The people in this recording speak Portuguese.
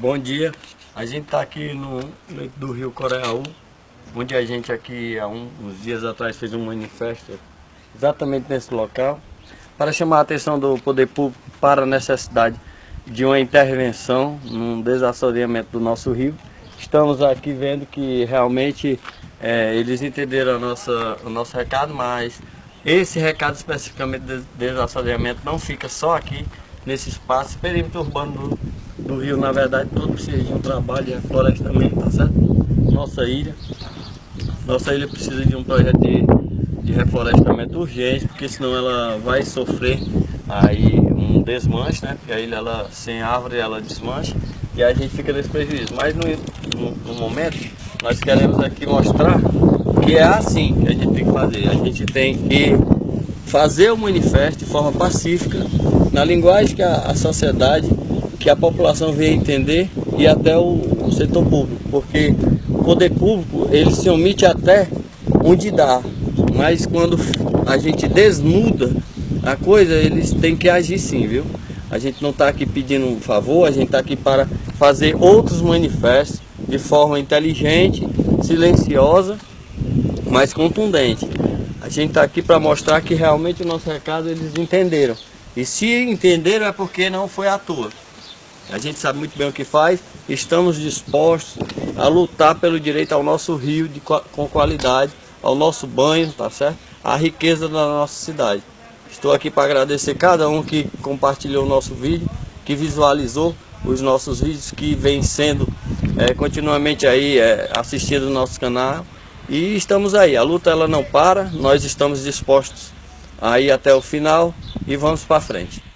Bom dia, a gente está aqui no leito do rio Coreaú, onde a gente aqui há um, uns dias atrás fez um manifesto exatamente nesse local para chamar a atenção do poder público para a necessidade de uma intervenção num desassoreamento do nosso rio. Estamos aqui vendo que realmente é, eles entenderam a nossa, o nosso recado, mas esse recado especificamente de desassoreamento não fica só aqui nesse espaço, perímetro urbano do, do rio, na verdade, todo precisa de um trabalho de reflorestamento, tá certo? Nossa ilha, nossa ilha precisa de um projeto de, de reflorestamento urgente, porque senão ela vai sofrer aí um desmanche, né? Porque a ilha, ela, sem árvore, ela desmancha e a gente fica nesse prejuízo. Mas no, no, no momento, nós queremos aqui mostrar que é assim que a gente tem que fazer. A gente tem que fazer o manifesto de forma pacífica, na linguagem que a, a sociedade, que a população venha entender e até o, setor público, porque o poder público ele se omite até onde dá, mas quando a gente desnuda a coisa, eles têm que agir sim, viu? A gente não está aqui pedindo um favor, a gente está aqui para fazer outros manifestos de forma inteligente, silenciosa, mas contundente. A gente está aqui para mostrar que realmente o nosso recado eles entenderam. E se entenderam é porque não foi à toa. A gente sabe muito bem o que faz, estamos dispostos a lutar pelo direito ao nosso rio de, com qualidade, ao nosso banho, tá certo? A riqueza da nossa cidade. Estou aqui para agradecer cada um que compartilhou o nosso vídeo, que visualizou os nossos vídeos, que vem sendo é, continuamente aí é, assistindo no nosso canal. E estamos aí, a luta ela não para, nós estamos dispostos a ir até o final e vamos para frente.